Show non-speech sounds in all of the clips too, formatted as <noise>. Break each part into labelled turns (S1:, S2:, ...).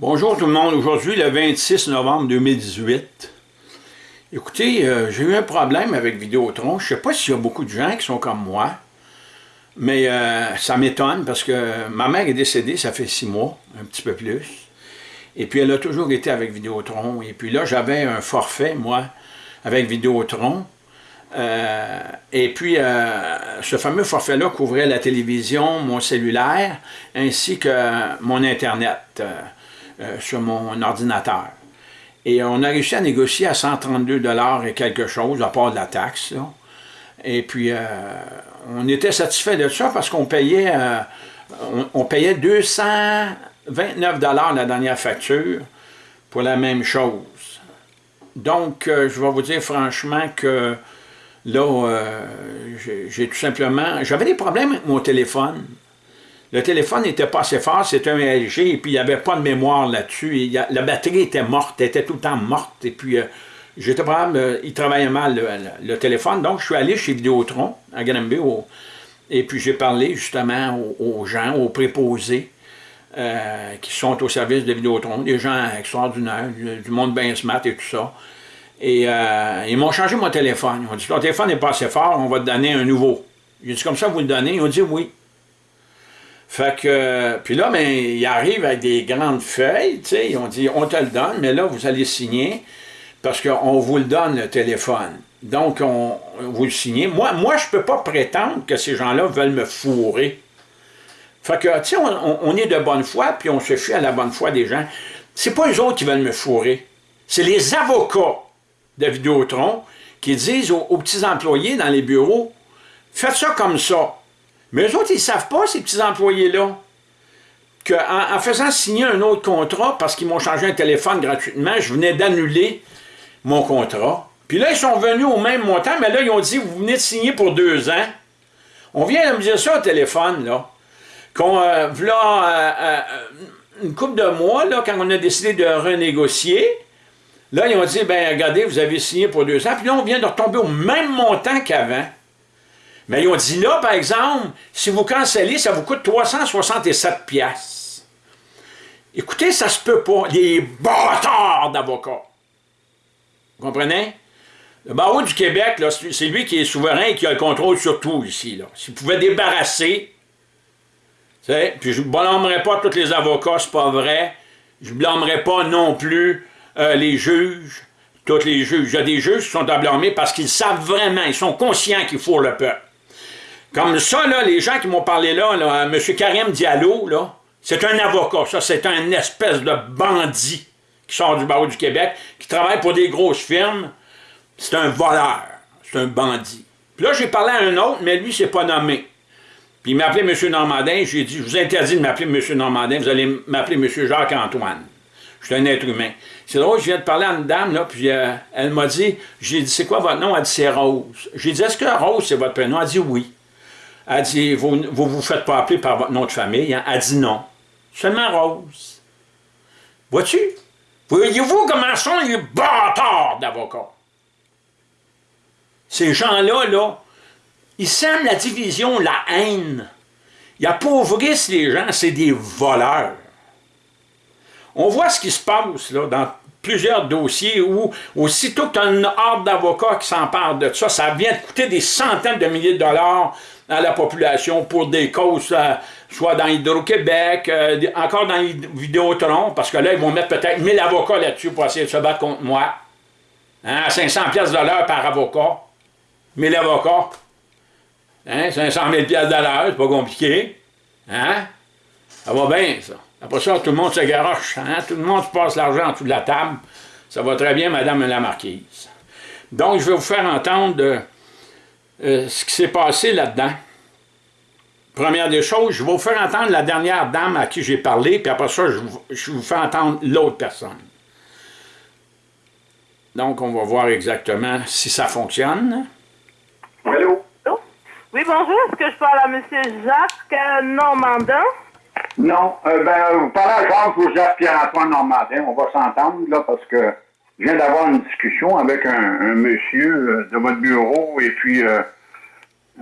S1: Bonjour tout le monde. Aujourd'hui, le 26 novembre 2018. Écoutez, euh, j'ai eu un problème avec Vidéotron. Je ne sais pas s'il y a beaucoup de gens qui sont comme moi, mais euh, ça m'étonne parce que ma mère est décédée, ça fait six mois, un petit peu plus. Et puis, elle a toujours été avec Vidéotron. Et puis là, j'avais un forfait, moi, avec Vidéotron. Euh, et puis, ce fameux forfait-là couvrait la télévision, mon cellulaire, ainsi que mon Internet. Sur mon ordinateur. Et on a réussi à négocier à 132 et quelque chose, à part de la taxe. Et puis, euh, on était satisfait de ça parce qu'on payait, euh, on, payait 229 la dernière facture pour la même chose. Donc, je vais vous dire franchement que là, j'ai tout simplement... J'avais des problèmes avec mon téléphone. Le téléphone n'était pas assez fort, c'était un LG, et puis il n'y avait pas de mémoire là-dessus. La batterie était morte, elle était tout le temps morte, et puis euh, j'étais euh, il travaillait mal le, téléphone, donc je suis allé chez Vidéotron, à Granby, et puis j'ai parlé justement aux, gens, aux préposés, euh, qui sont au service de Vidéotron, des gens extraordinaires, du, monde bien smart et tout ça. Et ils m'ont changé mon téléphone. Ils m'ont dit, ton téléphone n'est pas assez fort, on va te donner un nouveau. J'ai dit, comme ça, vous le donnez? Ils ont dit oui. Fait que, puis là, ben, il arrive avec des grandes feuilles, tu sais, ils ont dit, on te le donne, mais là, vous allez signer, parce qu'on vous le donne, le téléphone. Donc, on, vous le signez. Moi, moi je ne peux pas prétendre que ces gens-là veulent me fourrer. Fait que, tu sais, on, est de bonne foi, puis on se fie à la bonne foi des gens. C'est pas eux autres qui veulent me fourrer. C'est les avocats de Vidéotron qui disent aux petits employés dans les bureaux, faites ça comme ça. Mais eux autres, ils ne savent pas, ces petits employés-là, qu'en en faisant signer un autre contrat, parce qu'ils m'ont changé un téléphone gratuitement, je venais d'annuler mon contrat. Puis là, ils sont venus au même montant, mais là, ils ont dit, vous venez de signer pour deux ans. On vient de me dire ça au téléphone, là. Qu'on, euh, euh, euh, une couple de mois, là, quand on a décidé de renégocier, là, ils ont dit, ben regardez, vous avez signé pour deux ans, puis là, on vient de retomber au même montant qu'avant. Mais ils ont dit là, par exemple, si vous cancellez, ça vous coûte 367 pièces. Écoutez, ça se peut pas. Les bâtards d'avocats. Vous comprenez? Le barreau du Québec, c'est lui qui est souverain et qui a le contrôle sur tout ici. S'il pouvait débarrasser, puis je ne blâmerai pas tous les avocats, c'est pas vrai. Je ne blâmerai pas non plus euh, les juges, tous les juges. Il y a des juges qui sont à blâmer parce qu'ils savent vraiment, ils sont conscients qu'il faut le peuple. Comme ça, là, les gens qui m'ont parlé là, là M. Karim Diallo, là, c'est un avocat, ça, c'est un espèce de bandit qui sort du barreau du Québec, qui travaille pour des grosses firmes. C'est un voleur, c'est un bandit. Puis là, j'ai parlé à un autre, mais lui, c'est pas nommé. Puis il m'a appelé M. Normandin, j'ai dit, je vous interdis de m'appeler M. Normandin, vous allez m'appeler M. Jacques-Antoine. Je suis un être humain. C'est drôle, je viens de parler à une dame, là, puis euh, elle m'a dit, j'ai dit, c'est quoi votre nom? Elle dit, c'est Rose. J'ai dit, est-ce que Rose, c'est votre prénom? Elle dit, oui. Elle dit, vous ne vous, faites pas appeler par votre nom de famille. Hein? Elle dit non. Seulement Rose. Vois-tu? Voyez-vous comment sont les bâtards d'avocats? Ces gens-là, là, ils sèment la division, la haine. Ils appauvrissent les gens, c'est des voleurs. On voit ce qui se passe là, dans plusieurs dossiers où, aussitôt que tu as une horde d'avocats qui s'emparent de ça, ça vient de coûter des centaines de milliers de dollars à la population pour des causes, euh, soit dans Hydro-Québec, euh, encore dans Vidéotron, parce que là, ils vont mettre peut-être 1000 avocats là-dessus pour essayer de se battre contre moi. Hein, 500 pièces de l'heure par avocat. 1000 avocats. Hein, 500 000 pièces de l'heure, c'est pas compliqué. Hein? Ça va bien, ça. Après ça, tout le monde se garoche. Hein? Tout le monde se passe l'argent en dessous de la table. Ça va très bien, Madame la Marquise. Donc, je vais vous faire entendre euh, ce qui s'est passé là-dedans. Première des choses, je vais vous faire entendre la dernière dame à qui j'ai parlé, puis après ça, je, je vous fais entendre l'autre personne. Donc, on va voir exactement si ça fonctionne.
S2: Allô? Oui, bonjour. Est-ce que je parle à M. Jacques Normandin?
S3: Non. Euh, ben, vous parlez à Jacques ou Jacques Pierre-Antoine Normandin. On va s'entendre, là, parce que je viens d'avoir une discussion avec un, monsieur euh, de votre bureau et puis euh,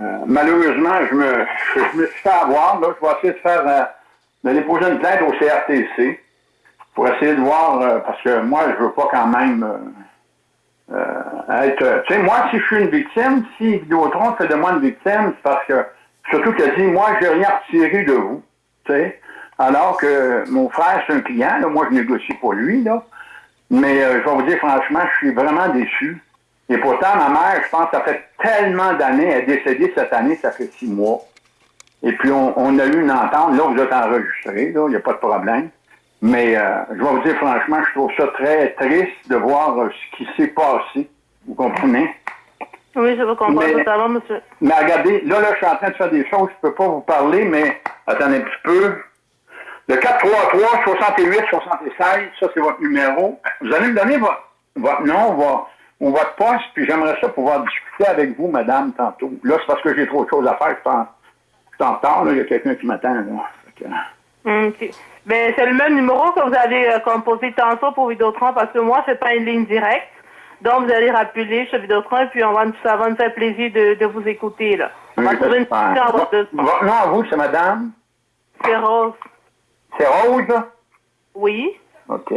S3: euh, malheureusement, je me, <laughs> je me suis fait avoir. Là, je vais essayer de faire de déposer une plainte au CRTC pour essayer de voir, euh, parce que moi, je veux pas quand même euh, euh, être... Tu sais, moi, si je suis une victime, si Vidéotron fait de moi une victime, c'est parce que, surtout qu'elle dit, moi, j'ai rien retiré de vous, tu sais, alors que mon frère, c'est un client, là, moi, je négocie pour lui, là, mais je vais vous dire, franchement, je suis vraiment déçu. Et pourtant, ma mère, je pense, ça fait tellement d'années, elle est décédée cette année, ça fait six mois. Et puis, on, a eu une entente. Là, vous êtes enregistré, là, il n'y a pas de problème. Mais euh, je vais vous dire franchement, je trouve ça très triste de voir euh, ce qui s'est passé. Vous comprenez?
S2: Oui, je vous comprends totalement, monsieur.
S3: Mais regardez, là, là, je suis en train de faire des choses, je ne peux pas vous parler, mais attendez un petit peu. Le 433 68 76, ça c'est votre numéro. Vous allez me donner votre, votre nom, votre, ou votre poste, puis j'aimerais ça pouvoir discuter avec vous, madame, tantôt. Là, c'est parce que j'ai trop de choses à faire, je pense en retard, il y a quelqu'un qui m'attend.
S2: OK. Ben, c'est le même numéro que vous avez euh, composé tantôt pour Vidéotron parce que moi, c'est pas une ligne directe. Donc, vous allez rappeler chez Vidéotron et puis on va, ça va nous faire plaisir de, de vous écouter. Là. On va trouver une
S3: petite Non, à vous, c'est madame?
S2: C'est Rose.
S3: C'est Rose?
S2: Oui.
S3: OK.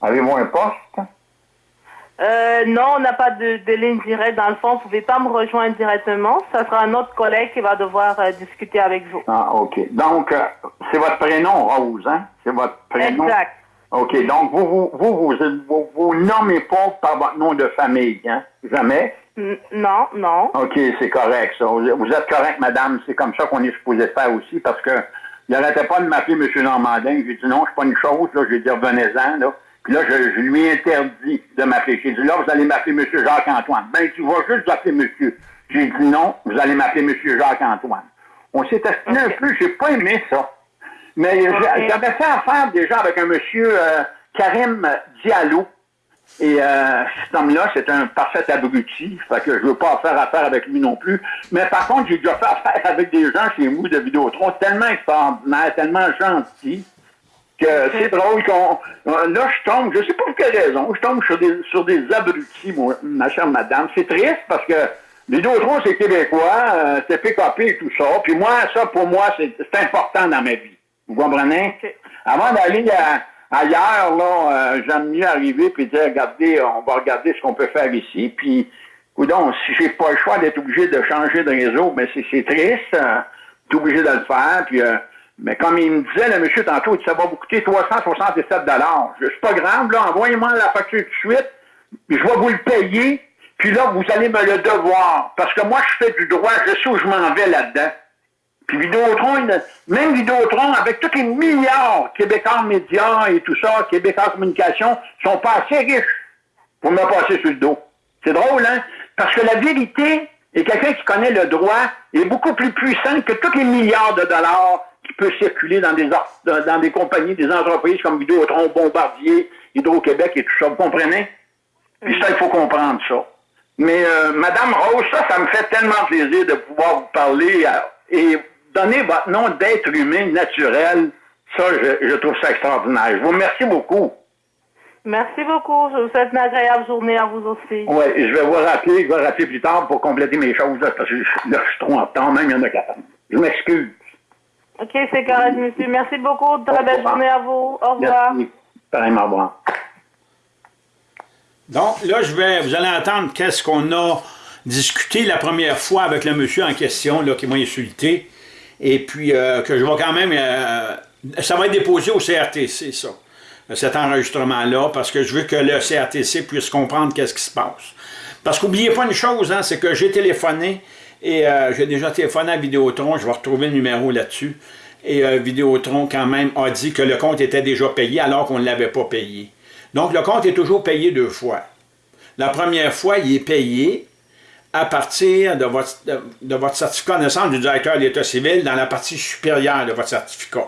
S3: Avez-vous un poste?
S2: Euh, non, on n'a pas de, de, ligne directe. Dans le fond, vous ne pouvez pas me rejoindre directement. Ça sera un autre collègue qui va devoir euh, discuter avec vous.
S3: Ah, OK. Donc, euh, c'est votre prénom, Rose, hein? C'est votre prénom?
S2: Exact.
S3: OK. Donc, vous vous, vous, vous, vous, nommez pas par votre nom de famille, hein? Jamais?
S2: non, non.
S3: OK, c'est correct, ça. Vous êtes correct, madame. C'est comme ça qu'on est supposé faire aussi parce que il n'arrêtait pas de m'appeler M. Normandin. J'ai dit non, c'est pas une chose, là. J'ai dit revenez-en, là. Puis là, je, lui ai interdit de m'appeler. J'ai dit, là, vous allez m'appeler M. Jacques-Antoine. Ben, tu vas juste m'appeler monsieur. J'ai dit, non, vous allez m'appeler M. Jacques-Antoine. On s'est astiné un peu, j'ai pas aimé ça. Mais j'avais fait affaire déjà avec un monsieur euh, Karim Diallo. Et euh, cet homme-là, c'est un parfait abruti. Fait que je veux pas faire affaire avec lui non plus. Mais par contre, j'ai déjà fait affaire avec des gens chez vous de Vidéotron tellement extraordinaires, tellement gentils que c'est drôle qu'on. Là, je tombe, je sais pas pour quelle raison, je tombe sur des, sur des abrutis, moi, ma chère madame. C'est triste parce que autres, c'est québécois, euh, c'est PKP et tout ça. Puis moi, ça, pour moi, c'est important dans ma vie. Vous comprenez? Avant d'aller ailleurs, là, euh, j'aime mieux arriver puis dire, regardez, on va regarder ce qu'on peut faire ici. Puis, donc, si j'ai pas le choix d'être obligé de changer de réseau, mais c'est triste. Euh, obligé de le faire. Puis, euh, mais comme il me disait, le monsieur, tantôt, ça va vous coûter 367 C'est pas grave, là, envoyez-moi la facture tout de suite, puis je vais vous le payer, puis là, vous allez me le devoir. Parce que moi, je fais du droit, je sais où je m'en vais là-dedans. Puis Vidéotron, même Vidéotron, avec tous les milliards Québécois médias et tout ça, Québécois communication, sont pas assez riches pour me passer sur le dos. C'est drôle, hein? Parce que la vérité, et quelqu'un qui connaît le droit, est beaucoup plus puissant que tous les milliards de dollars qui peut circuler dans des, dans des compagnies, des entreprises comme Vidéotron, Bombardier, Hydro-Québec et tout ça. Vous comprenez? Puis ça, il faut comprendre ça. Mais euh, Madame Rose, ça, ça me fait tellement plaisir de pouvoir vous parler euh, et donner votre nom d'être humain naturel. Ça, je, je, trouve ça extraordinaire. Je vous remercie beaucoup.
S2: Merci beaucoup. Je vous souhaite une agréable journée à vous aussi.
S3: Oui, je vais vous rappeler, je vais rappeler plus tard pour compléter mes choses, parce que là, je suis trop en temps, même il y en a quatre. Je m'excuse.
S2: OK, c'est correct, monsieur. Merci beaucoup. Très belle journée à vous. Au revoir. Merci.
S3: au revoir.
S1: Donc, là, je vais, vous allez entendre qu'est-ce qu'on a discuté la première fois avec le monsieur en question, là, qui m'a insulté. Et puis, euh, que je vais quand même... Euh, ça va être déposé au CRTC, ça, cet enregistrement-là, parce que je veux que le CRTC puisse comprendre qu'est-ce qui se passe. Parce qu'oubliez pas une chose, hein, c'est que j'ai téléphoné et euh, j'ai déjà téléphoné à Vidéotron, je vais retrouver le numéro là-dessus. Et Vidéotron, quand même, a dit que le compte était déjà payé alors qu'on ne l'avait pas payé. Donc, le compte est toujours payé deux fois. La première fois, il est payé à partir de votre, certificat de naissance du directeur de l'État civil dans la partie supérieure de votre certificat.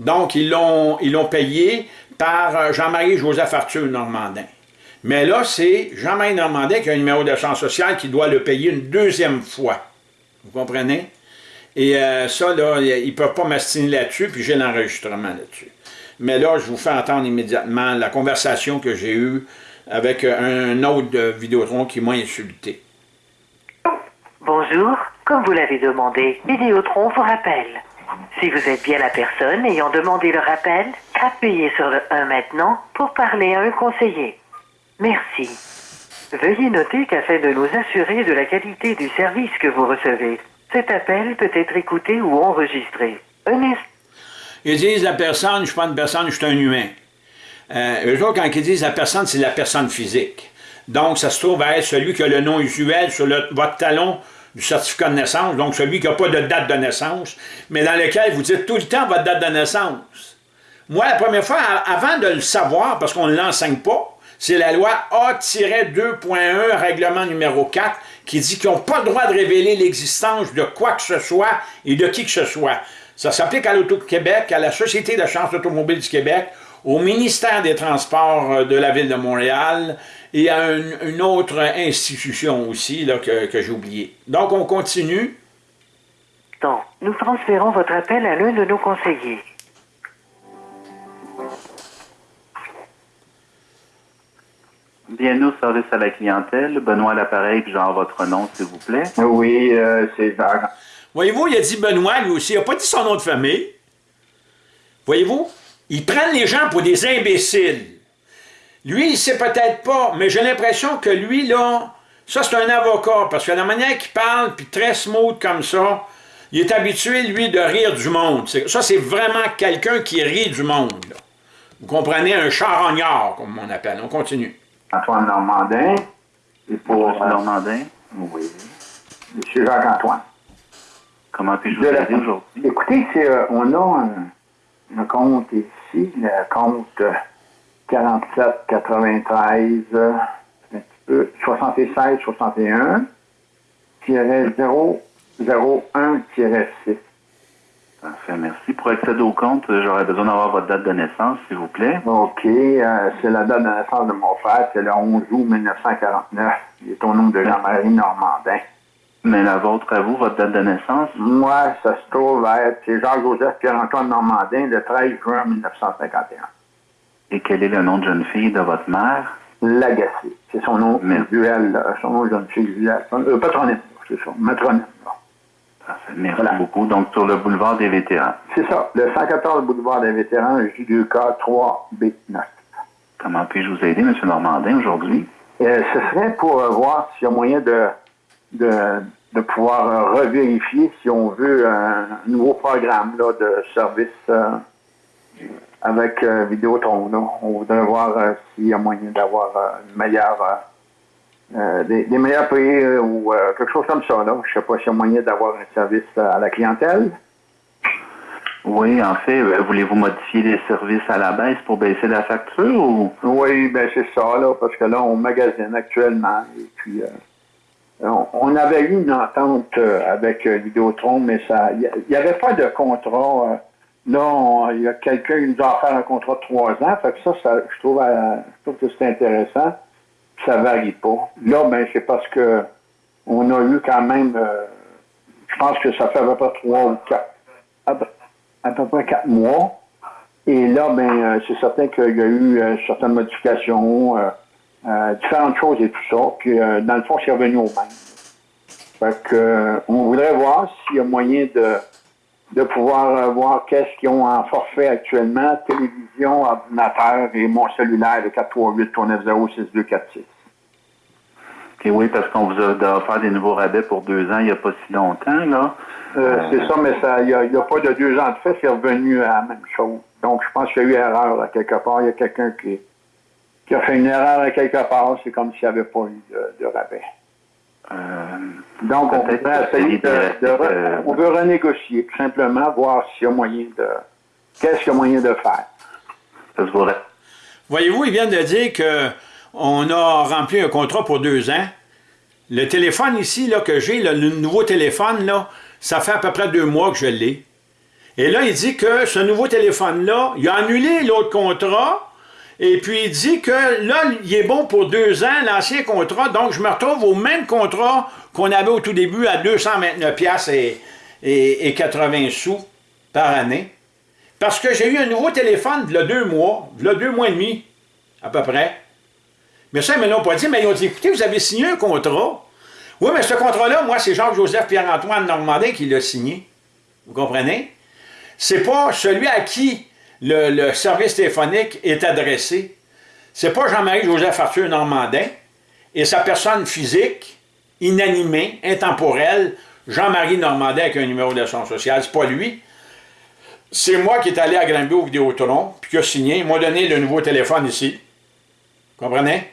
S1: Donc, ils l'ont payé par euh, Jean-Marie Joseph Arthur Normandin. Mais là, c'est Jean-Marie Normandin qui a un numéro d'assurance sociale qui doit le payer une deuxième fois. Vous comprenez? Et euh, ça, là, ils ne peuvent pas m'astiner là-dessus, puis j'ai l'enregistrement là-dessus. Mais là, je vous fais entendre immédiatement la conversation que j'ai eue avec un autre Vidéotron qui m'a insulté.
S4: Bonjour, comme vous l'avez demandé, Vidéotron vous rappelle. Si vous êtes bien la personne ayant demandé le rappel, appuyez sur le 1 maintenant pour parler à un conseiller. Merci. Veuillez noter qu'afin de nous assurer de la qualité du service que vous recevez, cet appel peut être écouté ou enregistré. Un.
S1: Ils disent la personne, je suis pas une personne, je suis un humain. Euh, eux autres, quand ils disent la personne, c'est la personne physique. Donc, ça se trouve à être celui qui a le nom usuel sur votre talon du certificat de naissance, donc celui qui n'a pas de date de naissance, mais dans lequel vous dites tout le temps votre date de naissance. Moi, la première fois, avant de le savoir, parce qu'on ne l'enseigne pas, c'est la loi A-2.1, règlement numéro 4, qui dit qu'ils n'ont pas le droit de révéler l'existence de quoi que ce soit et de qui que ce soit. Ça s'applique à l'Auto-Québec, à la Société de chance automobile du Québec, au ministère des Transports euh, de la Ville de Montréal et à une, une autre institution aussi là, que, que j'ai oublié. Donc, on continue.
S4: Donc, nous transférons votre appel à l'un de nos conseillers.
S5: Bienvenue au service à la clientèle. Benoît l'appareil, puis genre votre nom, s'il vous plaît.
S3: Oui, euh, c'est Jacques.
S1: Voyez-vous, il a dit Benoît, lui aussi. Il n'a pas dit son nom de famille. Voyez-vous, ils prennent les gens pour des imbéciles. Lui, il sait peut-être pas, mais j'ai l'impression que lui, là, ça, c'est un avocat, parce que la manière qu'il parle, puis très smooth comme ça, il est habitué, lui, de rire du monde. Ça, c'est vraiment quelqu'un qui rit du monde. là. Vous comprenez, un charognard, comme on appelle. On continue.
S3: Antoine Normandin. Et pour euh,
S5: Normandin,
S3: oui, Monsieur Jacques-Antoine.
S5: comment puis-je vous aider aujourd'hui?
S3: Écoutez, c'est, euh, on a un, un compte ici, le compte euh, 47 93 euh, un petit peu, 76 61 001 6.
S5: Parfait, merci. Pour accéder au compte, j'aurais besoin d'avoir votre date de naissance, s'il vous plaît.
S3: OK, euh, c'est la date de naissance de mon frère, c'est le 11 août 1949. Il est au nom de Jean-Marie Normandin.
S5: Mais la vôtre à vous, votre date de naissance?
S3: Moi, ça se trouve à être, c'est Jean-Joseph Pierre-Antoine Normandin, le 13 juin 1951.
S5: Et quel est le nom de jeune fille de votre mère?
S3: Lagacé. C'est son nom
S5: Mais-
S3: euh, son nom jeune fille usuel. Euh, patronyme, c'est ça, matronyme.
S5: Parfait, merci
S3: Voilà.
S5: beaucoup. Donc, sur le boulevard des vétérans.
S3: C'est ça, le 114 boulevard des vétérans, J2K 3B9.
S5: Comment puis-je vous aider, M. Normandin, aujourd'hui?
S3: Euh, ce serait pour euh, voir s'il y a moyen de, de, de pouvoir euh, revérifier, si on veut, un nouveau programme là, de service euh, avec euh, Vidéotron. là. On voudrait voir euh, s'il y a moyen d'avoir euh, une meilleure, des, des meilleurs prix ou euh, quelque chose comme ça. Là. Je sais pas s'il y a moyen d'avoir un service à la clientèle.
S5: Oui, en fait, voulez-vous modifier les services à la baisse pour baisser la facture ou?
S3: Oui, ben c'est ça, là, parce que là, on magasine actuellement. Et puis, euh, on, avait eu une entente euh, avec euh, Vidéotron, mais ça, il n'y avait pas de contrat. euh, là, on- il y a quelqu'un qui nous a offert un contrat de trois ans. Fait que ça, ça je, trouve, euh, je trouve que c'est intéressant. Ça varie pas. Là, ben, c'est parce que on a eu quand même, euh, je pense que ça fait à peu près trois ou quatre, à peu, près quatre mois. Et là, ben, euh, c'est certain qu'il y a eu euh, certaines modifications, euh, euh, différentes choses et tout ça. Puis, euh, dans le fond, c'est revenu au même. Fait que, euh, on voudrait voir s'il y a moyen de, de pouvoir euh, voir qu'est-ce qu'ils ont en forfait actuellement, télévision, ordinateur et mon cellulaire, le 438-390-6246.
S5: OK, oui, parce qu'on vous a offert des nouveaux rabais pour deux ans il n'y a pas si longtemps, là.
S3: Euh, c'est ça, mais ça, il n'y a, a pas de deux ans de fait, c'est revenu à la même chose. Donc, je pense qu'il y a eu erreur là, quelque part. Il y a quelqu'un qui, qui a fait une erreur à quelque part. C'est comme s'il n'y avait pas eu de, de rabais.
S5: Euh,
S3: Donc, on voudrait essayer de,
S5: euh,
S3: on veut renégocier, tout simplement, voir s'il y a moyen de, qu'est-ce qu'il y a moyen de faire.
S5: ça se voudrait.
S1: Voyez-vous, ils viennent de dire qu'on a rempli un contrat pour deux ans. Le téléphone ici là, que j'ai, le nouveau téléphone, là, ça fait à peu près deux mois que je l'ai. Et là, il dit que ce nouveau téléphone-là, il a annulé l'autre contrat, et puis il dit que là, il est bon pour deux ans, l'ancien contrat, donc je me retrouve au même contrat qu'on avait au tout début à 229 piastres et, et, et 80 sous par année. Parce que j'ai eu un nouveau téléphone, a deux mois, a deux mois et demi, à peu près. Mais ça, ils me l'ont pas dit, mais ils ont dit, écoutez, vous avez signé un contrat. Oui, mais ce contrat-là, moi, c'est Jacques-Joseph Pierre-Antoine Normandin qui l'a signé. Vous comprenez? c'est pas celui à qui le, service téléphonique est adressé. C'est pas Jean-Marie-Joseph Arthur Normandin et sa personne physique, inanimée, intemporelle, Jean-Marie Normandin avec un numéro d'assurance sociale. C'est pas lui. C'est moi qui est allé à Granby au Vidéotron, puis qui a signé. Il m'a donné le nouveau téléphone ici. Comprenez?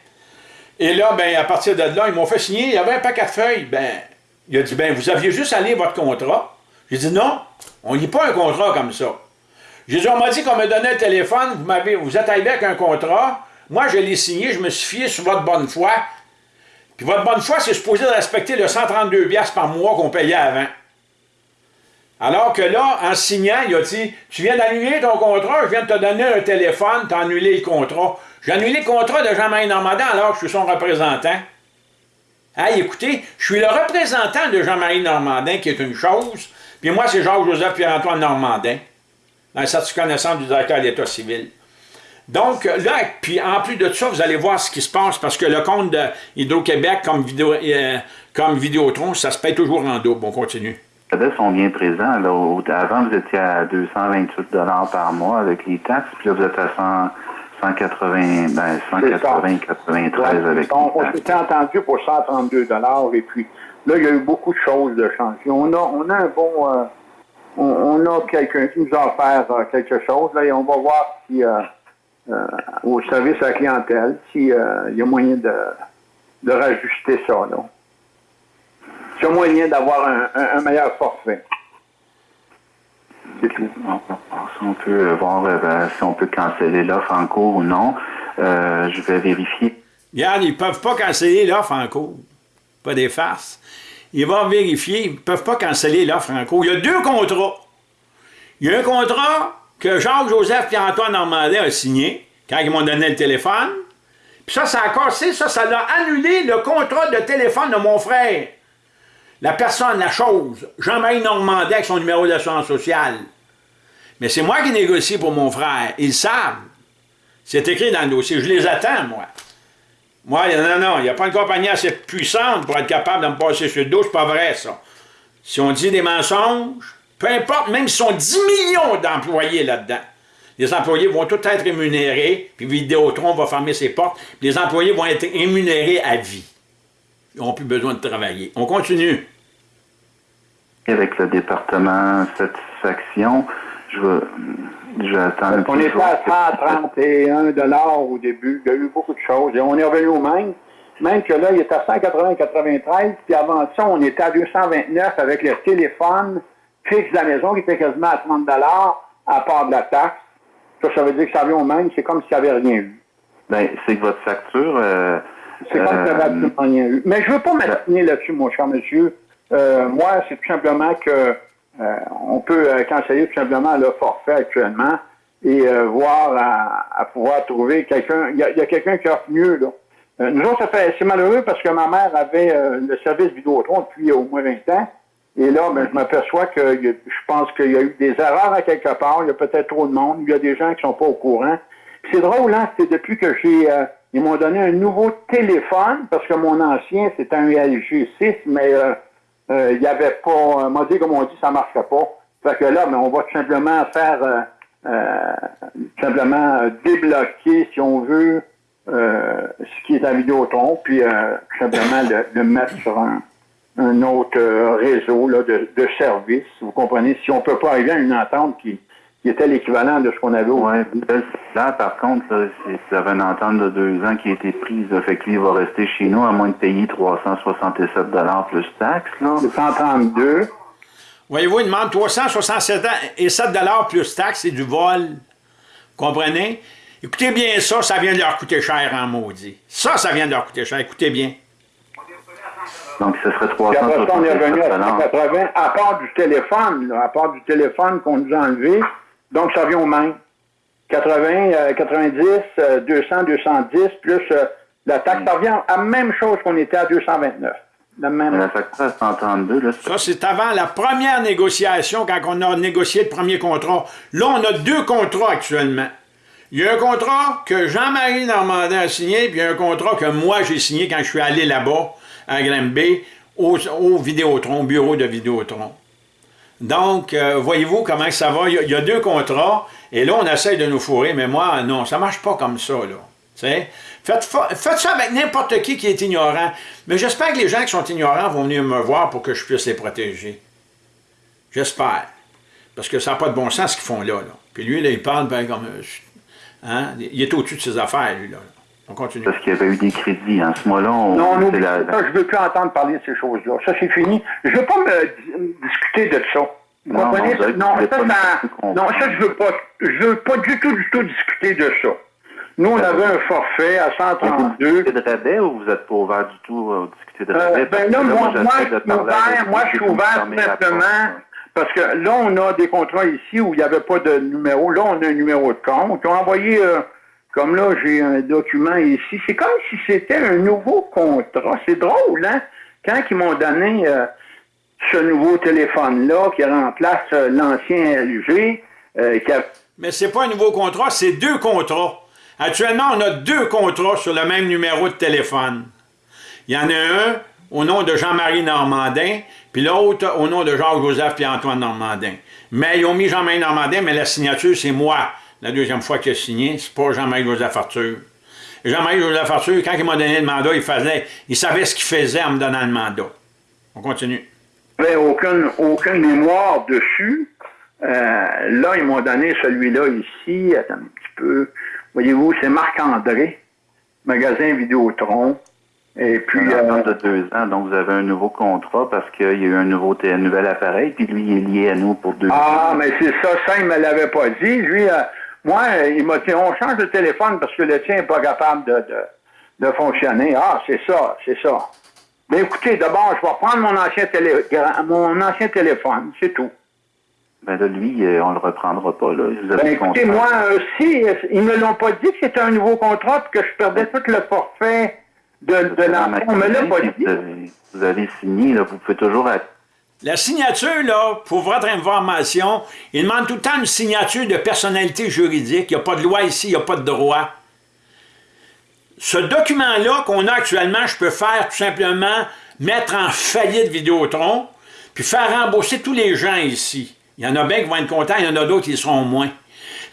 S1: Et là, ben, à partir de là, ils m'ont fait signer. Il y avait un paquet de feuilles. Ben, il a dit, ben, vous aviez juste à votre contrat. J'ai dit, non, on lit pas un contrat comme ça. On m'a dit qu'on me donnait le téléphone, vous, vous êtes arrivé avec un contrat. Moi, je l'ai signé, je me suis fié sur votre bonne foi. Puis votre bonne foi, c'est supposé respecter le 132 par mois qu'on payait avant. Alors que là, en signant, il a dit Tu viens d'annuler ton contrat, je viens de te donner un téléphone, tu as annulé le contrat. J'ai annulé le contrat de Jean-Marie Normandin alors que je suis son représentant. Hey, écoutez, je suis le représentant de Jean-Marie Normandin, qui est une chose, puis moi, c'est Jacques-Joseph Pierre-Antoine Normandin, le certificat de naissance du directeur de l'État civil. Donc, là, puis en plus de ça, vous allez voir ce qui se passe, parce que le compte d'Hydro-Québec comme, vidéo, euh, comme Vidéotron, ça se paye toujours en double. On continue.
S5: Les sont bien présents. Là. Avant, vous étiez à 228 par mois avec les taxes, puis là, vous êtes à 180, ben, 180, 93 avec
S3: On, on s'était entendu pour 132 et puis là, il y a eu beaucoup de choses de changer. On a, on a un bon... Euh, on, a quelqu'un qui nous a offert euh, quelque chose, là, et on va voir si... Euh, au service à la clientèle s'il euh, y a moyen de, de rajuster ça. Là. S'il y a moyen d'avoir un, meilleur forfait.
S5: C'est tout. On peut voir euh, si on peut canceller l'offre en cours ou non. je vais vérifier.
S1: Regarde, ils ne peuvent pas canceller l'offre en cours. Pas des farces. Ils vont vérifier, ils ne peuvent pas canceller l'offre en cours. Il y a deux contrats. Il y a un contrat que Jacques-Joseph Pierre-Antoine Normandin a signé quand ils m'ont donné le téléphone. Puis ça, ça a cassé, ça, ça a annulé le contrat de téléphone de mon frère. La personne, la chose, Jean-Marie Normandin avec son numéro d'assurance sociale. Mais c'est moi qui négocie pour mon frère. Ils savent. C'est écrit dans le dossier. Je les attends, moi. Moi, non, non, il n'y a pas une compagnie assez puissante pour être capable de me passer sur le dos. C'est pas vrai, ça. Si on dit des mensonges, peu importe, même si on 10 millions d'employés là-dedans, les employés vont tous être rémunérés, puis Vidéotron va fermer ses portes, les employés vont être rémunérés à vie. Ils n'ont plus besoin de travailler. On continue.
S5: Avec le département satisfaction, je vais, je vais attendre.
S3: On était à 131 au début. Il y a eu beaucoup de choses. Et on est revenu au même. Même que là, il est à 180-93. Puis avant ça, on était à 229 avec le téléphone fixe de la maison qui était quasiment à 30 à part de la taxe. Ça, ça veut dire que ça vient au même, c'est comme s'il n'y avait rien eu.
S5: Ben, c'est que votre facture... Euh,
S3: c'est comme s'il n'y avait euh, absolument rien eu. Mais je ne veux pas m'assigner là-dessus, mon cher monsieur. Euh, moi, c'est tout simplement que on peut canceller tout simplement le forfait actuellement et voir à, pouvoir trouver quelqu'un. Il y a, quelqu'un qui offre mieux, là. nous autres, c'est malheureux parce que ma mère avait le service Vidéotron depuis au moins 20 ans. Et là, ben, je m'aperçois que je pense qu'il y a eu des erreurs à quelque part. Il y a peut-être trop de monde. Il y a des gens qui sont pas au courant. C'est drôle, hein? C'est depuis que j'ai... Euh, ils m'ont donné un nouveau téléphone, parce que mon ancien, c'était un LG 6, mais euh, euh, il n'y avait pas... Euh, m'a dit, comme on dit, ça ne pas. Fait que là, ben, on va tout simplement faire... tout simplement débloquer, si on veut, ce qui est à Vidéotron, puis tout simplement le, le mettre sur un un autre euh, réseau là, de, de services. Vous comprenez, si on ne peut pas arriver à une entente qui, qui était l'équivalent de ce qu'on avait au
S5: ouais, Là, par contre, là, ça avait une entente de deux ans qui a été prise. fait que lui, il va rester chez nous à moins de payer 367 plus taxes. Là.
S3: 132.
S1: Voyez-vous, il demande 367 et 7 plus taxes, c'est du vol. Vous comprenez? Écoutez bien ça, ça vient de leur coûter cher en maudit. Ça, ça vient de leur coûter cher. Écoutez bien.
S5: Donc, ce serait 300
S3: Puis après ça, on est revenu à 180, à part du téléphone, là, à part du téléphone qu'on nous a enlevé. Donc, ça vient au même. 80, 90, 200, 210, plus euh, la taxe. Ça revient à la même chose qu'on était à 229.
S5: La même. La facture 132, là.
S1: Ça, c'est avant la première négociation, quand on a négocié le premier contrat. Là, on a deux contrats actuellement. Il y a un contrat que Jean-Marie Normandin a signé, puis il y a un contrat que moi j'ai signé quand je suis allé là-bas à Granby, au, au Vidéotron, au bureau de Vidéotron. Donc, euh, voyez-vous comment ça va? Il y, a, deux contrats, et là, on essaie de nous fourrer, mais moi, non, ça marche pas comme ça, là. Faites, faites ça avec n'importe qui qui est ignorant. Mais j'espère que les gens qui sont ignorants vont venir me voir pour que je puisse les protéger. J'espère. Parce que ça n'a pas de bon sens ce qu'ils font là, là. Puis lui, là, il parle ben, comme... Hein? Il est au-dessus de ses affaires, lui, là. On continue.
S5: Parce qu'il y avait eu des crédits. En ce moment-là, on...
S3: Non, non, la... je ne veux plus entendre parler de ces choses-là. Ça, c'est fini. Je ne veux pas me discuter de ça. Vous non, comprenez? Non, non, ça, ça, non, ça, je veux pas. Je veux pas du tout, du tout discuter de ça. Nous, on avait un forfait à 132.
S5: Vous de rabais ou vous n'êtes pas ouvert du tout à discuter de rabais?
S3: Euh, ben là, moi, moi, je suis ouvert, moi, je suis ouvert simplement parce que là, on a des contrats ici où il n'y avait pas de numéro. Là, on a un numéro de compte. On a envoyé, euh, comme là, j'ai un document ici. C'est comme si c'était un nouveau contrat. C'est drôle, hein? Quand ils m'ont donné euh, ce nouveau téléphone-là qui remplace euh, l'ancien LG, qui a...
S1: Mais c'est pas un nouveau contrat, c'est deux contrats. Actuellement, on a deux contrats sur le même numéro de téléphone. Il y en a un au nom de Jean-Marie Normandin, puis l'autre au nom de Jacques-Joseph et Antoine Normandin. Mais ils ont mis Jean-Marie Normandin, mais la signature, c'est moi. La deuxième fois qu'il a signé, c'est pas Jean-Marie Joseph Arthur. Jean-Marie Joseph Arthur, quand il m'a donné le mandat, il faisait, il savait ce qu'il faisait en me donnant le mandat. On continue.
S3: Il n'y avait aucune, aucune mémoire dessus. Euh, là, ils m'ont donné celui-là ici. Attends un petit peu. Voyez-vous, c'est Marc-André, magasin Vidéotron.
S5: Et puis. Euh, de deux ans, donc vous avez un nouveau contrat parce qu'il y a eu un, nouveau nouvel appareil, puis lui, il est lié à nous pour deux
S3: ah, ans. Ah, mais c'est ça, ça, il ne me l'avait pas dit. Lui, euh, moi, il m'a dit on change de téléphone parce que le tien n'est pas capable de, de, fonctionner. Ah, c'est ça, c'est ça. Mais écoutez, d'abord, je vais prendre mon ancien, télé, mon ancien téléphone, c'est tout.
S5: Ben là, lui, euh, on le reprendra pas. Là.
S3: Vous avez ben, écoutez, moi, si, ils ne me l'ont pas dit que c'était un nouveau contrat et que je perdais tout le forfait de, de l'enfant. On me l'a pas dit.
S5: Vous avez, signé, là, vous pouvez toujours...
S1: La signature, là, pour votre information, il demande tout le temps une signature de personnalité juridique. Il n'y a pas de loi ici, il n'y a pas de droit. Ce document-là qu'on a actuellement, je peux faire tout simplement mettre en faillite Vidéotron, puis faire rembourser tous les gens ici. Il y en a bien qui vont être contents, il y en a d'autres qui seront moins.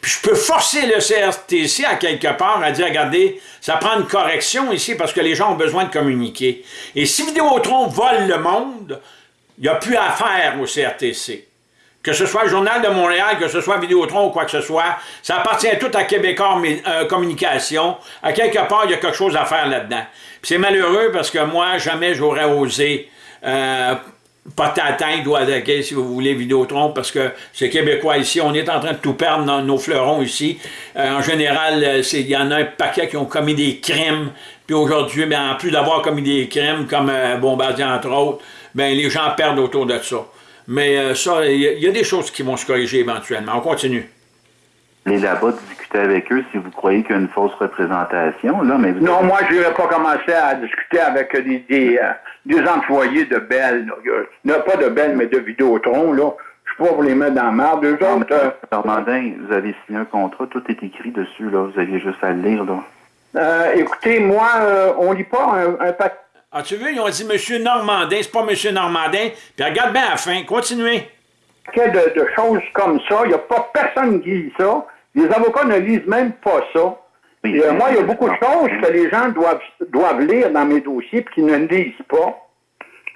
S1: Puis je peux forcer le CRTC à quelque part à dire, regardez, ça prend une correction ici parce que les gens ont besoin de communiquer. Et si Vidéotron vole le monde, il n'y a plus à faire au CRTC. Que ce soit le Journal de Montréal, que ce soit Vidéotron ou quoi que ce soit, ça appartient tout à Québécois euh, Communication. À quelque part, il y a quelque chose à faire là-dedans. c'est malheureux parce que moi, jamais j'aurais osé euh, pas t'atteindre ou attaquer, si vous voulez, Vidéotron, parce que c'est québécois ici. On est en train de tout perdre dans nos fleurons ici. Euh, en général, euh, il y en a un paquet qui ont commis des crimes. Puis aujourd'hui, ben, en plus d'avoir commis des crimes, comme euh, Bombardier, entre autres, ben, les gens perdent autour de ça. Mais ça, il y, a des choses qui vont se corriger éventuellement. On continue.
S5: Les là-bas, discuter avec eux si vous croyez qu'il y a une fausse représentation. Là, mais
S3: non, moi, je n'aurais pas commencé à discuter avec des des employés de Bell. Là. pas de Bell, mais de Vidéotron, là. Je suis pas pour les mettre dans la merde. Deux autres... Euh,
S5: Normandin, vous avez signé un contrat, tout est écrit dessus, là. Vous aviez juste à le lire, là.
S3: Euh, écoutez, moi, euh, on lit pas un, un paquet...
S1: Ah, tu veux, ils ont dit Monsieur Normandin, c'est pas Monsieur Normandin. Puis regarde bien à la fin, continuez.
S3: De, de choses comme ça, il n'y a pas personne qui lit ça. Les avocats ne lisent même pas ça. Euh, moi, il y a beaucoup de choses que les gens doivent, doivent lire dans mes dossiers et qu'ils ne lisent pas.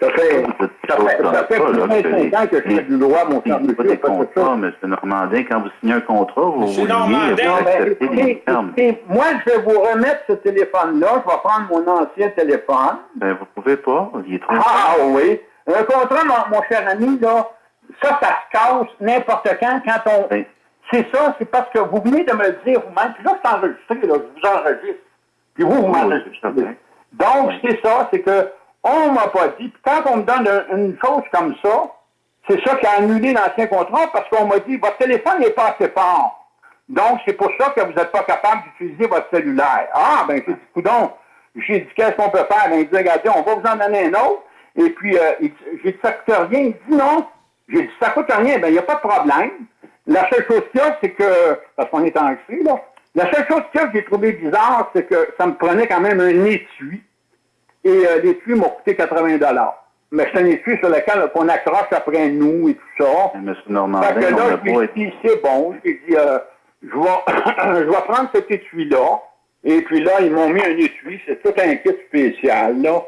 S3: Ça fait, ça fait, ça fait plus de 25 ans que je fais du droit, mon cher monsieur.
S5: Pas M. Normandin, quand vous signez un contrat, vous, vous liez, vous acceptez
S3: les termes. Moi, je vais vous remettre ce téléphone-là. Je vais prendre mon ancien téléphone.
S5: Ben, vous pouvez pas. Il est trop
S3: Ah, oui. Un contrat, mon, mon, cher ami, là, ça, ça se casse n'importe quand, quand on... Ben, c'est ça, c'est parce que vous venez de me le dire vous-même, puis là, c'est enregistré, là, je vous enregistre. Puis vous, vous m'enregistrez. Donc, c'est ça, c'est que on m'a pas dit, puis quand on me donne une chose comme ça, c'est ça qui a annulé l'ancien contrat parce qu'on m'a dit, votre téléphone n'est pas assez fort. Donc, c'est pour ça que vous n'êtes pas capable d'utiliser votre cellulaire. Ah, ben, j'ai dit, coudon, j'ai dit, qu'est-ce qu'on peut faire? Ben, il dit, regardez, on va vous en donner un autre. Et puis, euh, j'ai dit, ça coûte rien. Il dit, non. J'ai dit, ça coûte rien. Ben, il n'y a pas de problème. La seule chose qu'il y a, c'est que, parce qu'on est en là, la seule chose qu'il y a que j'ai trouvé bizarre, c'est que ça me prenait quand même un étui. Et euh, l'étui m'a coûté 80 mais c'est un étui sur lequel on accroche après nous et tout ça.
S5: M. Normandin,
S3: que là,
S5: n'a
S3: je
S5: été...
S3: dit, c'est bon. J'ai dit, euh, je, vais, <coughs> je vais prendre cet étui-là. Et puis là, ils m'ont mis un étui. C'est tout un kit spécial, là,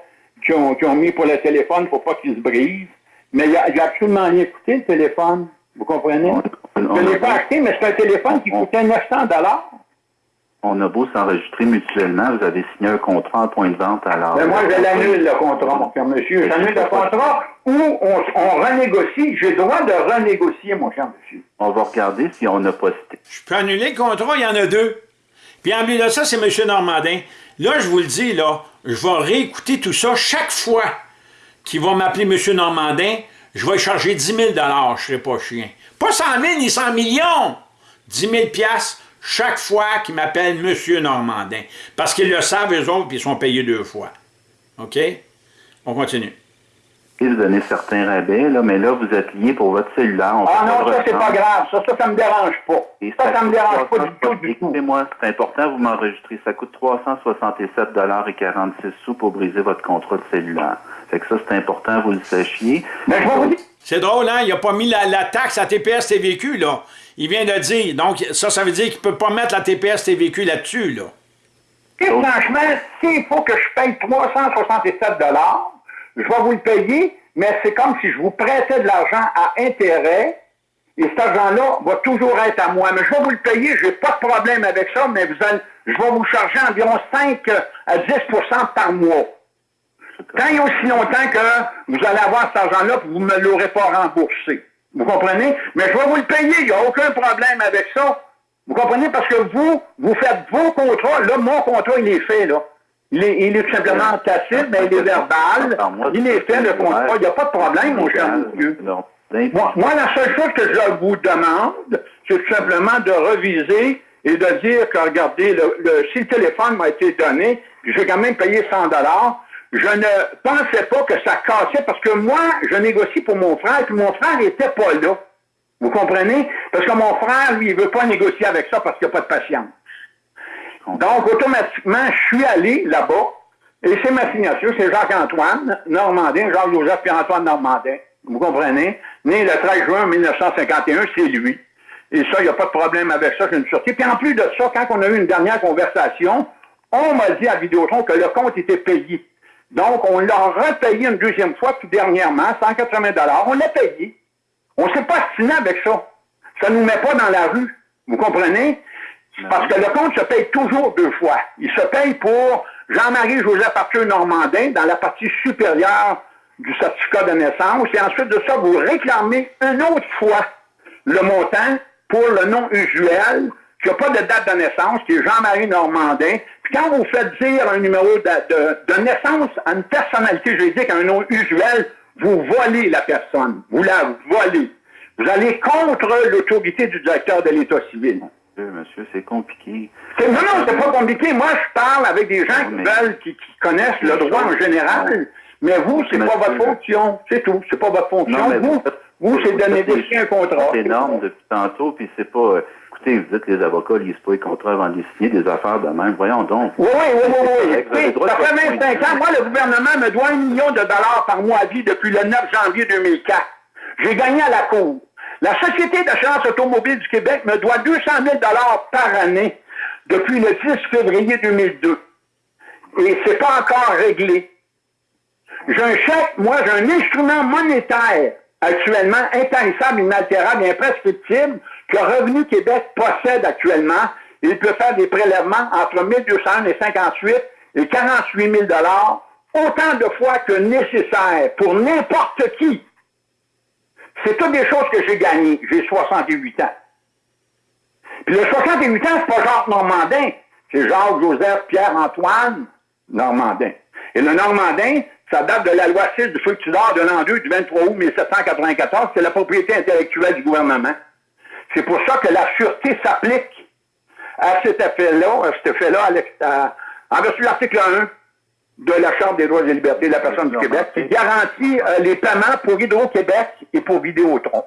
S3: qu'ils ont, mis pour le téléphone pour pas qu'il se brise. Mais il a, j'ai absolument rien coûté, le téléphone. Vous comprenez?
S5: On- on
S3: je ne l'ai pas acheté, mais c'est un téléphone qui
S5: On-
S3: coûtait 900 dollars.
S5: On a beau s'enregistrer mutuellement, vous avez signé un contrat en point de vente à l'heure.
S3: Mais moi, je l'annule, le contrat, mon cher monsieur. J'annule le contrat ou on, on renégocie. J'ai le droit de renégocier, mon cher monsieur.
S5: On va regarder si on n'a pas cité.
S1: Je peux annuler le contrat, il y en a deux. Puis en plus de ça, c'est M. Normandin. Là, je vous le dis, là, je vais réécouter tout ça chaque fois qu'il va m'appeler M. Normandin. Je vais charger 10 000 je ne serai pas chien. Pas 100 000 ni 100 millions. 10 000 chaque fois qu'il m'appelle M. Normandin. Parce qu'ils le savent, eux autres, puis ils sont payés deux fois. OK? On continue.
S5: Vous donner certains rabais, là, mais là, vous êtes lié pour votre cellulaire. On
S3: Ah non, ça, c'est pas grave. Ça, ça, ça me dérange pas.
S5: Et
S3: Ça, ça me dérange pas du
S5: 360
S3: tout, du tout.
S5: Écoutez-moi, c'est important, vous m'enregistrez. Ça coûte 367 et 46 sous pour briser votre contrat de cellulaire. Fait que ça, c'est important, vous le sachiez.
S3: Mais je vais vous dire,
S1: C'est drôle, hein? Il n'a pas mis la, la taxe à TPS TVQ, là. Il vient de dire. Donc, ça, ça veut dire qu'il ne peut pas mettre la TPS TVQ là-dessus, là.
S3: Et franchement, s'il faut que je paye 367 je vais vous le payer, mais c'est comme si je vous prêtais de l'argent à intérêt, et cet argent-là va toujours être à moi. Mais je vais vous le payer, je n'ai pas de problème avec ça, mais vous allez, je vais vous charger environ 5 à 10% par mois. Tant et aussi longtemps que vous allez avoir cet argent-là, vous ne me l'aurez pas remboursé. Vous comprenez? Mais je vais vous le payer, il n'y a aucun problème avec ça. Vous comprenez? Parce que vous, vous faites vos contrats. Là, mon contrat, il est fait, là. Il est, il est tout simplement tacite, mais il est verbal. Il est fait, le contrat. Il n'y a pas de problème, mon cher monsieur.
S5: Non.
S3: Moi, moi, la seule chose que je vous demande, c'est tout simplement de reviser et de dire que, regardez, le, le- si le téléphone m'a été donné, j'ai quand même payé 100 dollars, je ne pensais pas que ça cassait parce que moi, je négocie pour mon frère, puis mon frère n'était pas là. Vous comprenez? Parce que mon frère, lui, il veut pas négocier avec ça parce qu'il n'y a pas de patience. Donc, automatiquement, je suis allé là-bas, et c'est ma signature, c'est Jacques-Antoine Normandin, Jacques-Joseph Pierre-Antoine Normandin. Vous comprenez? Né le 13 juin 1951, c'est lui. Et ça, il n'y a pas de problème avec ça, j'ai une sûreté. Puis en plus de ça, quand on a eu une dernière conversation, on m'a dit à Vidéotron que le compte était payé. Donc, on l'a repayé une deuxième fois, tout dernièrement, 180 On l'a payé. On ne s'est pas stiné avec ça. Ça ne nous met pas dans la rue. Vous comprenez? Parce que le compte se paye toujours deux fois. Il se paye pour Jean-Marie Joseph Arthur Normandin dans la partie supérieure du certificat de naissance. Et ensuite de ça, vous réclamez une autre fois le montant pour le nom usuel qui n'a pas de date de naissance, qui est Jean-Marie Normandin. Quand vous faites dire un numéro de, de- de naissance à une personnalité juridique, à un nom usuel, vous volez la personne. Vous la volez. Vous allez contre l'autorité du directeur de l'État civil.
S5: Monsieur, c'est compliqué.
S3: Non, non, c'est pas compliqué. Moi, je parle avec des gens qui veulent, qui, qui connaissent le droit en général. Mais vous, c'est pas votre fonction. C'est tout. C'est pas votre fonction.
S5: Non,
S3: vous,
S5: faites-
S3: vous, c'est de négocier un contrat.
S5: C'est énorme depuis tantôt, puis c'est pas... écoutez, vous dites que les avocats lisent pas les contrats avant de les signer, des affaires de même. Voyons donc.
S3: Oui, oui, oui, oui. oui. Ça fait
S5: votre
S3: 25
S5: point
S3: ans. Moi, le gouvernement me doit un million de dollars par mois à vie depuis le 9 janvier 2004. J'ai gagné à la Cour. La Société d'assurance automobile du Québec me doit 200 000 dollars par année depuis le 10 février 2002. Et c'est pas encore réglé. J'ai un chèque, moi, j'ai un instrument monétaire actuellement intarissable, inaltérable et imprescriptible que Revenu Québec possède actuellement. Il peut faire des prélèvements entre 1200 et 58 et 48 000 autant de fois que nécessaire pour n'importe qui. C'est toutes des choses que j'ai gagnées. J'ai 68 ans. Puis le 68 ans, c'est pas Jacques Normandin, c'est Jacques Joseph Pierre-Antoine Normandin. Et le Normandin, ça date de la loi 6 du fructidor de l'an 2 du 23 août 1794, c'est la propriété intellectuelle du gouvernement. C'est pour ça que la sûreté s'applique à cet effet-là, à cet effet-là, à l'ex- à- en vertu de l'article 1 de la Charte des droits et libertés de la personne du Québec, qui garantit euh, les paiements pour Hydro-Québec et pour Vidéotron.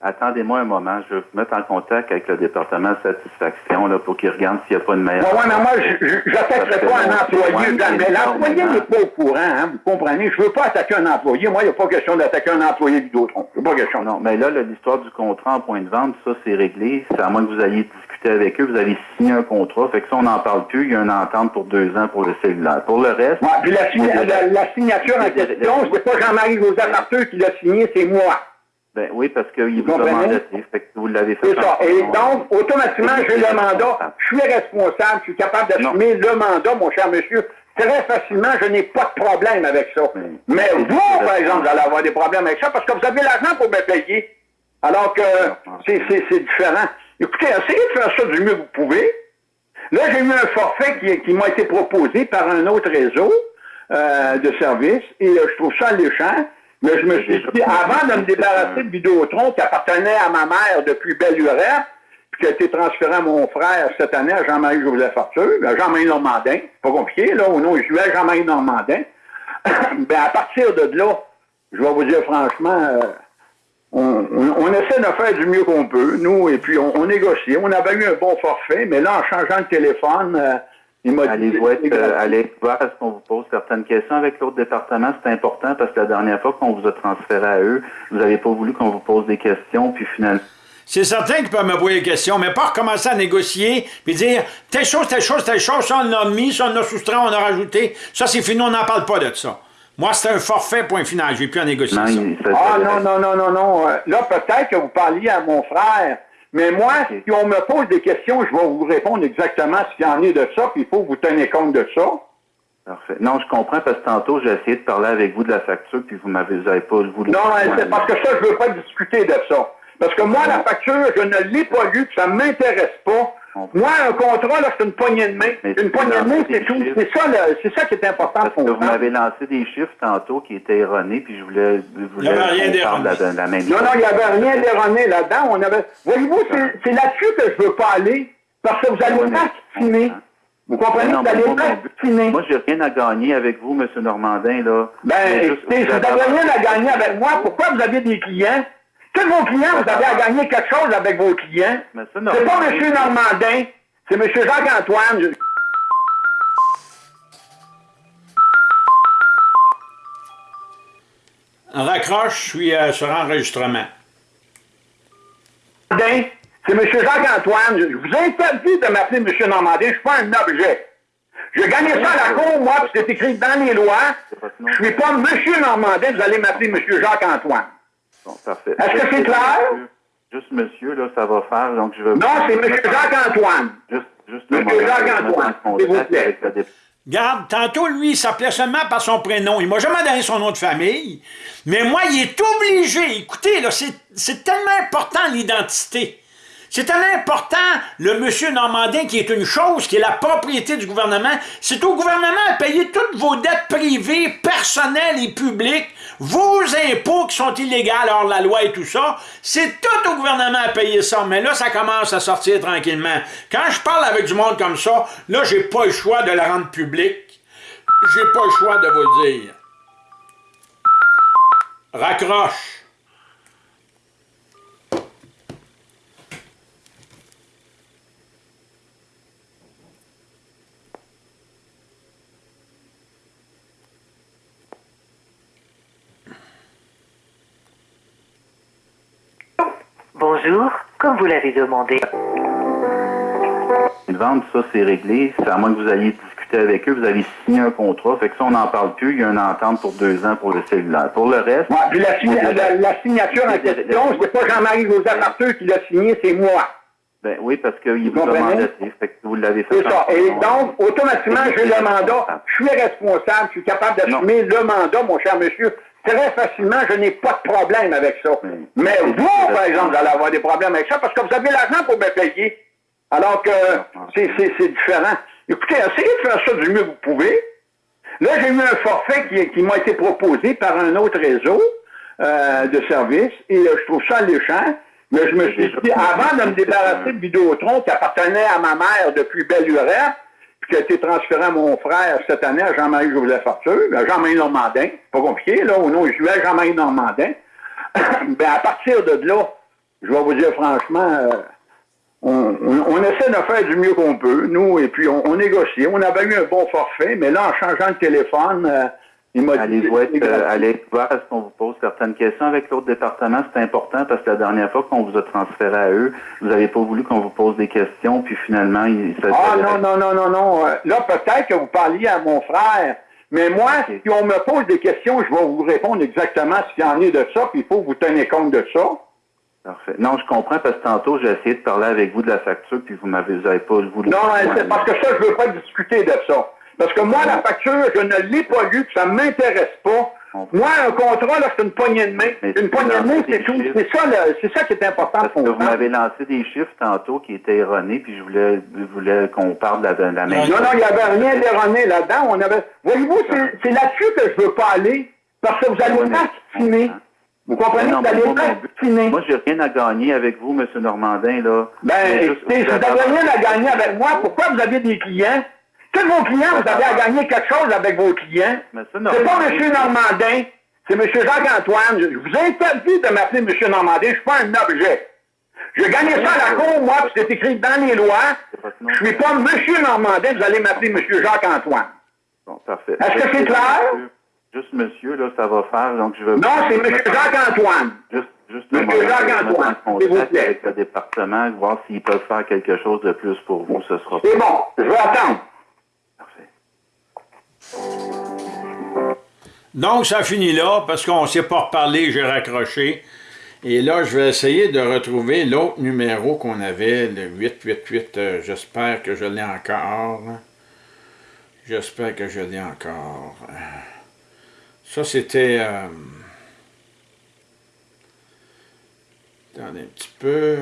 S5: Attendez-moi un moment, je vais vous mettre en contact avec le département de satisfaction là, pour qu'ils regardent s'il n'y a pas de meilleure.
S3: Ouais, mais moi, je n'attaquerai pas un employé. Mais l'employé n'est pas au courant, hein, vous comprenez? Je ne veux pas attaquer un employé. Moi, il n'y a pas question d'attaquer un employé n'y a pas question.
S5: Non, mais là, l'histoire du contrat en point de vente, ça, c'est réglé. C'est à moins que vous ayez discuté avec eux, vous avez signé un contrat. Fait que ça, on n'en parle plus. Il y a une entente pour deux ans pour le cellulaire. Pour le reste...
S3: Ouais, puis la, la, signature en question, c'est pas Jean-Marie Joseph Arthur qui l'a signé, c'est moi.
S5: Ben oui, parce qu'il vous a mandaté, fait que vous l'avez fait.
S3: C'est ça. Et donc, automatiquement, j'ai le mandat. Je suis responsable, je suis capable d'assumer le mandat, mon cher monsieur. Très facilement, je n'ai pas de problème avec ça. Mais vous, par exemple, vous allez avoir des problèmes avec ça parce que vous avez l'argent pour me payer. Alors que c'est différent. Écoutez, essayez de faire ça du mieux que vous pouvez. Là, j'ai eu un forfait qui, qui m'a été proposé par un autre réseau euh, de services et euh, je trouve ça alléchant. Mais je me suis dit, avant de me débarrasser de Vidéotron qui appartenait à ma mère depuis belle lurette, puis qui a été transféré à mon frère cette année à Jean-Marie Joseph Arthur, à Jean-Marie Normandin, pas compliqué, là, au nom je à Jean-Marie Normandin. <coughs> ben, à partir de là, je vais vous dire franchement, euh, on, essaie de faire du mieux qu'on peut, nous, et puis on, négocie. On avait eu un bon forfait, mais là, en changeant de téléphone, euh,
S5: Allez-vous être, euh, allez voir est-ce qu'on vous pose certaines questions avec l'autre département? C'est important parce que la dernière fois qu'on vous a transféré à eux, vous n'avez pas voulu qu'on vous pose des questions, puis finalement...
S1: C'est certain qu'ils peuvent me poser des questions, mais pas recommencer à négocier, puis dire telle chose, telle chose, telle chose, ça on a mis, ça on a soustrait, on a rajouté. Ça c'est fini, on n'en parle pas de ça. Moi, c'est un forfait, point final. Je vais plus en négocier ça.
S3: Ah non, non, non, non, non. Euh, là, peut-être que vous parliez à mon frère mais moi, si on me pose des questions, je vais vous répondre exactement ce qu'il y en est de ça, puis il faut que vous tenir compte de ça.
S5: Parfait. Non, je comprends parce que tantôt, j'ai essayé de parler avec vous de la facture, puis vous m'avez pas voulu.
S3: Non, c'est parce que ça, je veux pas discuter de ça. Parce que moi, la facture, je ne l'ai pas lue, ça m'intéresse pas. Moi, un contrat, là, c'est une poignée de main. une poignée de main, c'est tout. C'est ça, c'est ça qui est important
S5: Parce que vous m'avez lancé des chiffres tantôt qui étaient erronés, puis je voulais,
S1: il n'y avait rien d'erroné.
S3: La, même non, non, il n'y avait rien d'erroné là-dedans. On avait... Voyez-vous, c'est là-dessus que je ne veux pas aller, parce que vous allez finir. Vous comprenez? vous allez finir.
S5: Moi, j'ai rien à gagner avec vous, M. Normandin, là.
S3: Ben, vous n'avez rien à gagner avec moi, pourquoi vous avez des clients? Tous vos clients, vous avez à gagner quelque chose avec vos clients. C'est pas M. Normandin, c'est M. Jacques-Antoine.
S1: Raccroche, je suis euh, sur enregistrement.
S3: C'est M. Jacques-Antoine. Je vous interdis de m'appeler M. Normandin. Je ne suis pas un objet. J'ai gagné ça à la cour, moi, puis c'est écrit dans les lois. Je ne suis pas M. Normandin, vous allez m'appeler M. Jacques-Antoine. Est-ce que c'est clair?
S5: Juste monsieur, là, ça va faire, donc je veux...
S3: Non, c'est monsieur Jacques-Antoine.
S5: Juste, juste
S3: Monsieur Jacques-Antoine, s'il vous plaît.
S1: Garde, tantôt, lui, il s'appelait seulement par son prénom. Il m'a jamais donné son nom de famille. Mais moi, il est obligé. Écoutez, là, c'est tellement important, l'identité. C'est important, le monsieur Normandin, qui est une chose, qui est la propriété du gouvernement. C'est au gouvernement à payer toutes vos dettes privées, personnelles et publiques, vos impôts qui sont illégaux hors la loi et tout ça. C'est tout au gouvernement à payer ça. Mais là, ça commence à sortir tranquillement. Quand je parle avec du monde comme ça, là, j'ai pas le choix de le rendre public. J'ai pas le choix de vous le dire. Raccroche.
S4: Comme vous l'avez demandé.
S5: Une vente, ça c'est réglé. C'est à moins que vous ayez discuté avec eux, vous avez signé un contrat. Fait que ça, on n'en parle plus. Il y a une entente pour deux ans pour le cellulaire. Pour le reste.
S3: Ouais, puis la, signature en question, c'est pas Jean-Marie Joseph Arthur qui l'a signé, c'est moi.
S5: Ben oui, parce qu'il vous a mandaté, fait que vous l'avez fait.
S3: C'est ça. Et donc, automatiquement, j'ai le mandat. Je suis responsable, je suis capable d'assumer le mandat, mon cher monsieur très facilement, je n'ai pas de problème avec ça. Mais vous, par exemple, vous allez avoir des problèmes avec ça parce que vous avez l'argent pour me payer. Alors que c'est différent. Écoutez, essayez de faire ça du mieux que vous pouvez. Là, j'ai eu un forfait qui, qui m'a été proposé par un autre réseau euh, de services et euh, je trouve ça alléchant. Mais je me suis dit, avant de me débarrasser de Vidéotron qui appartenait à ma mère depuis belle lurette, qui a été transféré à mon frère cette année, à Jean-Marie Joseph Arthur, à Jean-Marie Normandin, pas compliqué, là, au nom à Jean-Marie Normandin. <coughs> ben, à partir de là, je vais vous dire franchement, euh, on, essaie de faire du mieux qu'on peut, nous, et puis on, négocie. On avait eu un bon forfait, mais là, en changeant de téléphone, euh, il m'a
S5: dit... Allez être voir est-ce qu'on vous pose certaines questions avec l'autre département, c'est important parce que la dernière fois qu'on vous a transféré à eux, vous n'avez pas voulu qu'on vous pose des questions, puis finalement... Il,
S3: ah non, non, non, non, non. Là, peut-être que vous parliez à mon frère, mais moi, si on me pose des questions, je vais vous répondre exactement ce qu'il y en est de ça, puis il faut que vous tenir compte de ça.
S5: Parfait. Non, je comprends parce que tantôt, j'ai essayé de parler avec vous de la facture, puis vous m'avez vous avez pas voulu.
S3: Non, c'est parce que ça, je veux pas discuter de ça. Parce que moi, la facture, je ne l'ai pas lue, ça ne m'intéresse pas. Moi, un contrat, là, c'est une poignée de main. une poignée de main, c'est tout. C'est ça, c'est ça qui est important
S5: Parce que vous m'avez lancé des chiffres tantôt qui étaient erronés, puis je voulais, voulais qu'on parle de la,
S3: même Non, non, il n'y avait rien d'erroné là-dedans. On avait. Voyez-vous, c'est là-dessus que je veux pas aller. Parce que vous allez pas finir. Vous comprenez?
S5: Non, vous allez Moi, j'ai rien à gagner avec vous, M. Normandin, là.
S3: Ben, vous n'avez rien à gagner avec moi, pourquoi vous avez des clients? Tous vos clients, vous avez à gagner quelque chose avec vos clients. C'est pas M. Normandin, c'est M. Jacques-Antoine. Je vous interdis de m'appeler M. Normandin, je suis pas un objet. J'ai gagné ça à la cour, moi, puis c'est écrit dans les lois. Je suis pas M. Normandin, vous allez m'appeler M. Jacques-Antoine.
S5: Bon, parfait.
S3: Est-ce que c'est clair?
S5: Juste monsieur, là, ça va faire, donc je veux...
S3: Non, c'est M. Jacques-Antoine.
S5: Juste, juste monsieur Jacques-Antoine, s'il vous plaît. avec le département, voir s'ils peuvent faire quelque chose de plus pour vous, ce sera...
S3: C'est bon, je vais attendre.
S1: Donc, ça finit là, parce qu'on ne s'est pas reparlé, j'ai raccroché. Et là, je vais essayer de retrouver l'autre numéro qu'on avait, le 888. Euh, j'espère que je l'ai encore. J'espère que je l'ai encore. Ça, c'était... Euh, attendez un petit peu...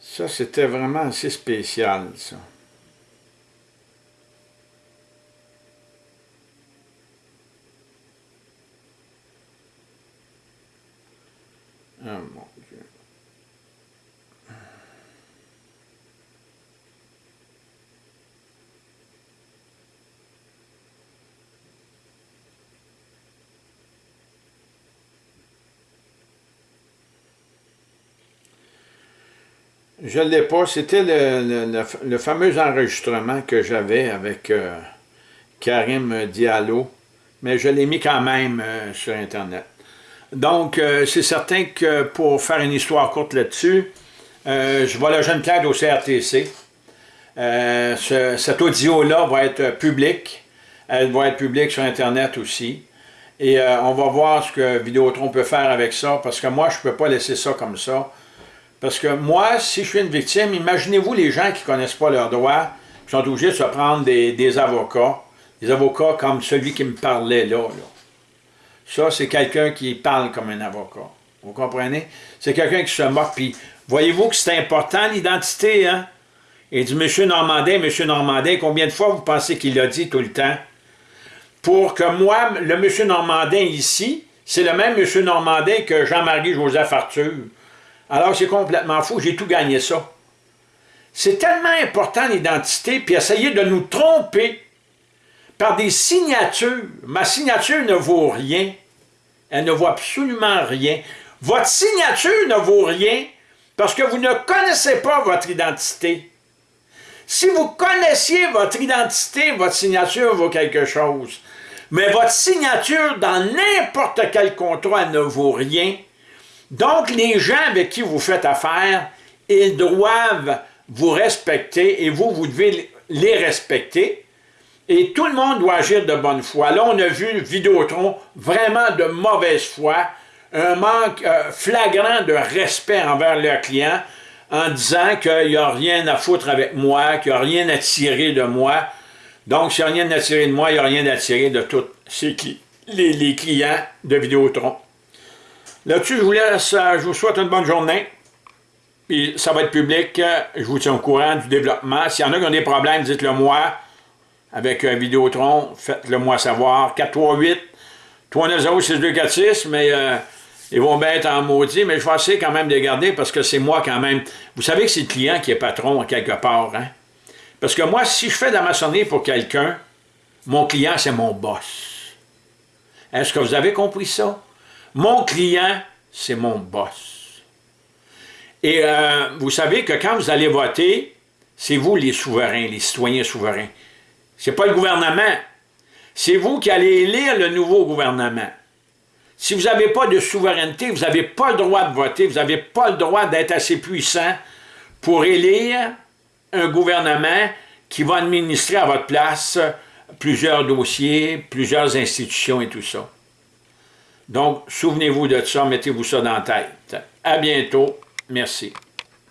S1: Ça, c'était vraiment assez spécial, ça. Je ne l'ai pas. C'était le, fameux enregistrement que j'avais avec euh, Karim Diallo, mais je l'ai mis quand même euh, sur Internet. Donc, euh, c'est certain que pour faire une histoire courte là-dessus, je vois la jeune Claude au CRTC. Euh, cet audio-là va être public. Elle va être publique sur Internet aussi. Et on va voir ce que Vidéotron peut faire avec ça, parce que moi, je ne peux pas laisser ça comme ça. Parce que moi, si je suis une victime, imaginez-vous les gens qui ne connaissent pas leurs droits, qui sont obligés de se prendre des, avocats, des avocats comme celui qui me parlait là. là. Ça, c'est quelqu'un qui parle comme un avocat. Vous comprenez? C'est quelqu'un qui se moque. Puis, voyez-vous que c'est important, l'identité, hein? Il dit, Monsieur Normandin, Monsieur Normandin, combien de fois vous pensez qu'il l'a dit tout le temps? Pour que moi, le Monsieur Normandin ici, c'est le même Monsieur Normandin que Jean-Marie Joseph Arthur. Alors, c'est complètement fou. J'ai tout gagné ça. C'est tellement important, l'identité, puis essayer de nous tromper par des signatures. Ma signature ne vaut rien. Elle ne vaut absolument rien. Votre signature ne vaut rien parce que vous ne connaissez pas votre identité. Si vous connaissiez votre identité, votre signature vaut quelque chose. Mais votre signature dans n'importe quel contrat ne vaut rien. Donc, les gens avec qui vous faites affaire, ils doivent vous respecter et vous, vous devez les respecter. Et tout le monde doit agir de bonne foi. Là, on a vu Vidéotron vraiment de mauvaise foi, un manque euh, flagrant de respect envers leurs clients en disant qu'il n'y a rien à foutre avec moi, qu'il n'y a rien à tirer de moi. Donc, s'il n'y a rien à tirer de moi, il n'y a rien à tirer de tous les, les clients de Vidéotron. Là-dessus, je vous laisse, euh, je vous souhaite une bonne journée. Puis ça va être public, je vous tiens au courant du développement. S'il y en a qui ont des problèmes, dites-le moi avec un Vidéotron, faites-le moi savoir. 438 390 6246, mais euh, ils vont bien être en maudit, mais je vais essayer quand même de garder parce que c'est moi quand même. Vous savez que c'est le client qui est patron quelque part, hein? Parce que moi, si je fais de la maçonnerie pour quelqu'un, mon client, c'est mon boss. Est-ce que vous avez compris ça? Mon client, c'est mon boss. Et euh, vous savez que quand vous allez voter, c'est vous les souverains, les citoyens souverains. C'est pas le gouvernement. C'est vous qui allez élire le nouveau gouvernement. Si vous n'avez pas de souveraineté, vous n'avez pas le droit de voter, vous n'avez pas le droit d'être assez puissant pour élire un gouvernement qui va administrer à votre place plusieurs dossiers, plusieurs institutions et tout ça. Donc, souvenez-vous de ça, mettez-vous ça dans la tête. À bientôt. Merci.